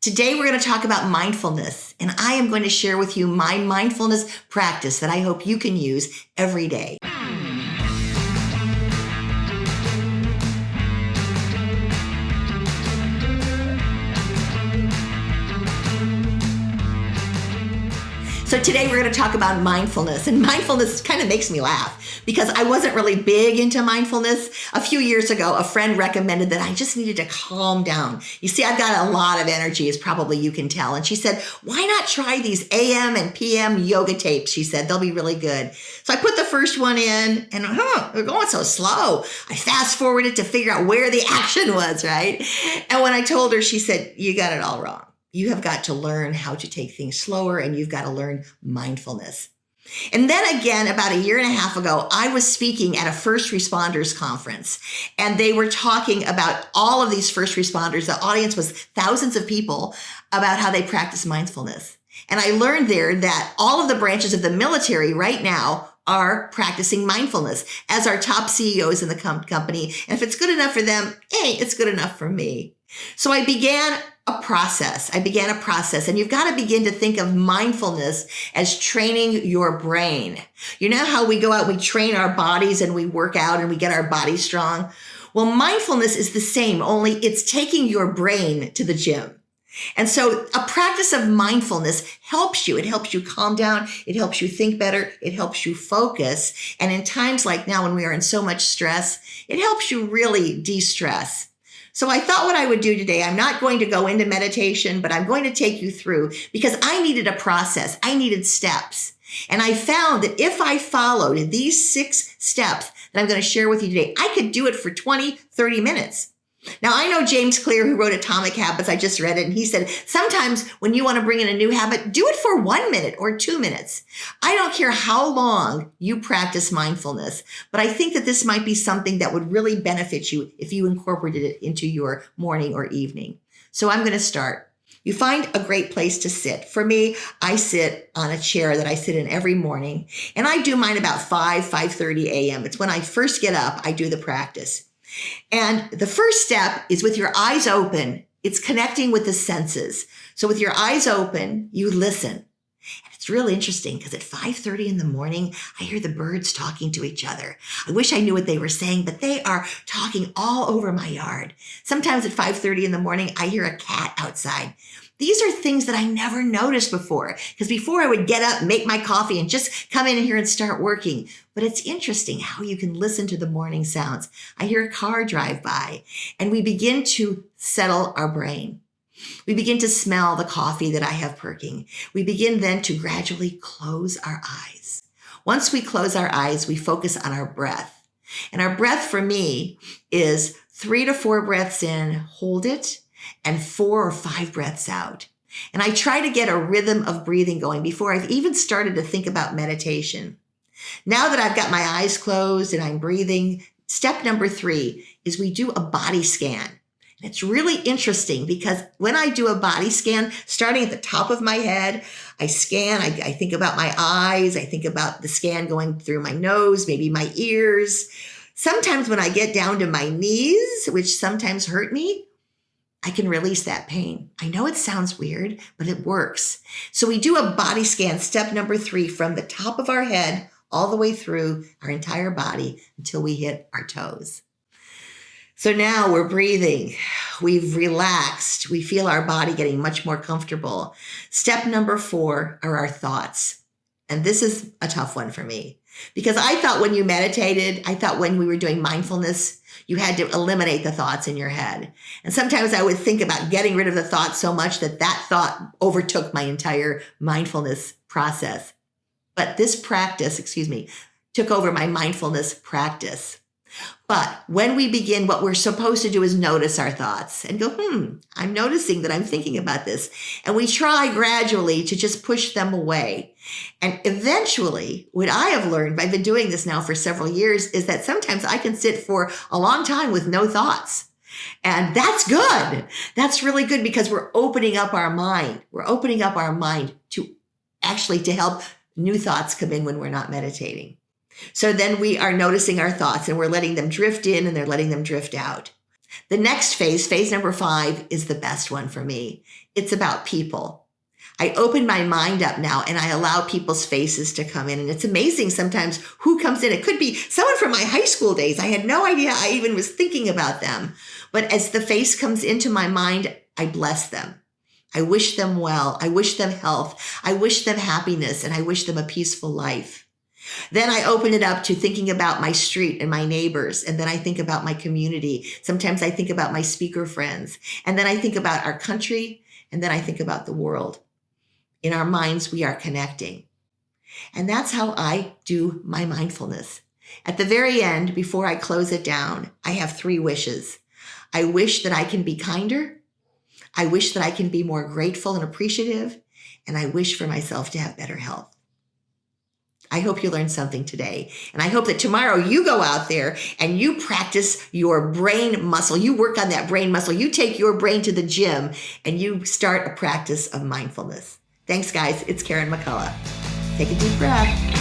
Today, we're going to talk about mindfulness, and I am going to share with you my mindfulness practice that I hope you can use every day. So today we're going to talk about mindfulness and mindfulness kind of makes me laugh because I wasn't really big into mindfulness. A few years ago, a friend recommended that I just needed to calm down. You see, I've got a lot of energy as probably you can tell. And she said, why not try these AM and PM yoga tapes? She said, they'll be really good. So I put the first one in and huh, they're going so slow. I fast forwarded to figure out where the action was, right? And when I told her, she said, you got it all wrong you have got to learn how to take things slower and you've got to learn mindfulness. And then again, about a year and a half ago, I was speaking at a first responders conference and they were talking about all of these first responders. The audience was thousands of people about how they practice mindfulness. And I learned there that all of the branches of the military right now are practicing mindfulness as our top CEOs in the com- company. And if it's good enough for them, hey, it's good enough for me. So I began a process. I began a process and you've got to begin to think of mindfulness as training your brain. You know how we go out, we train our bodies and we work out and we get our bodies strong? Well, mindfulness is the same, only it's taking your brain to the gym. And so a practice of mindfulness helps you. It helps you calm down. It helps you think better. It helps you focus. And in times like now when we are in so much stress, it helps you really de-stress. So I thought what I would do today, I'm not going to go into meditation, but I'm going to take you through because I needed a process. I needed steps. And I found that if I followed these six steps that I'm going to share with you today, I could do it for 20, 30 minutes. Now, I know James Clear, who wrote Atomic Habits, I just read it, and he said, sometimes when you want to bring in a new habit, do it for one minute or two minutes. I don't care how long you practice mindfulness, but I think that this might be something that would really benefit you if you incorporated it into your morning or evening. So I'm going to start. You find a great place to sit. For me, I sit on a chair that I sit in every morning, and I do mine about 5, 5.30 a.m. It's when I first get up, I do the practice. And the first step is with your eyes open, it's connecting with the senses. So with your eyes open, you listen. And it's really interesting because at 5:30 in the morning, I hear the birds talking to each other. I wish I knew what they were saying, but they are talking all over my yard. Sometimes at 5:30 in the morning, I hear a cat outside. These are things that I never noticed before because before I would get up, make my coffee and just come in here and start working. But it's interesting how you can listen to the morning sounds. I hear a car drive by and we begin to settle our brain. We begin to smell the coffee that I have perking. We begin then to gradually close our eyes. Once we close our eyes, we focus on our breath. And our breath for me is three to four breaths in, hold it, and four or five breaths out. And I try to get a rhythm of breathing going before I've even started to think about meditation. Now that I've got my eyes closed and I'm breathing, step number three is we do a body scan. And it's really interesting because when I do a body scan, starting at the top of my head, I scan, I, I think about my eyes, I think about the scan going through my nose, maybe my ears. Sometimes when I get down to my knees, which sometimes hurt me, I can release that pain. I know it sounds weird, but it works. So we do a body scan, step number three, from the top of our head all the way through our entire body until we hit our toes. So now we're breathing. We've relaxed. We feel our body getting much more comfortable. Step number four are our thoughts. And this is a tough one for me because I thought when you meditated, I thought when we were doing mindfulness, you had to eliminate the thoughts in your head. And sometimes I would think about getting rid of the thoughts so much that that thought overtook my entire mindfulness process. But this practice, excuse me, took over my mindfulness practice. But when we begin, what we're supposed to do is notice our thoughts and go, hmm, I'm noticing that I'm thinking about this. And we try gradually to just push them away. And eventually, what I have learned, I've been doing this now for several years, is that sometimes I can sit for a long time with no thoughts. And that's good. That's really good because we're opening up our mind. We're opening up our mind to actually to help new thoughts come in when we're not meditating. So then we are noticing our thoughts and we're letting them drift in and they're letting them drift out. The next phase, phase number five, is the best one for me. It's about people. I open my mind up now and I allow people's faces to come in. And it's amazing sometimes who comes in. It could be someone from my high school days. I had no idea I even was thinking about them. But as the face comes into my mind, I bless them. I wish them well. I wish them health. I wish them happiness and I wish them a peaceful life. Then I open it up to thinking about my street and my neighbors. And then I think about my community. Sometimes I think about my speaker friends. And then I think about our country. And then I think about the world. In our minds, we are connecting. And that's how I do my mindfulness. At the very end, before I close it down, I have three wishes. I wish that I can be kinder. I wish that I can be more grateful and appreciative. And I wish for myself to have better health. I hope you learned something today. And I hope that tomorrow you go out there and you practice your brain muscle. You work on that brain muscle. You take your brain to the gym and you start a practice of mindfulness. Thanks, guys. It's Karen McCullough. Take a deep breath.